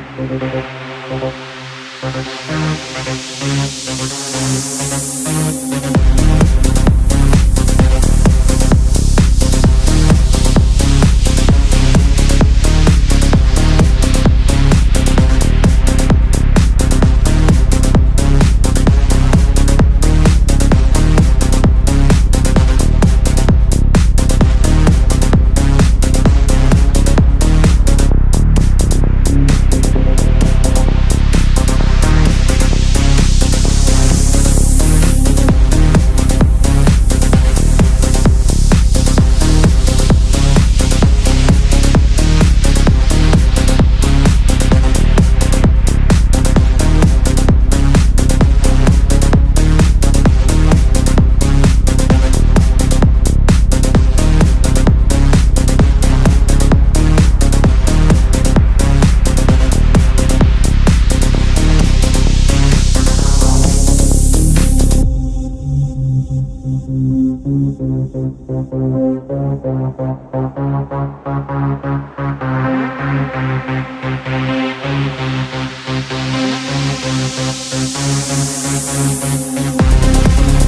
Thank you. We'll be right back.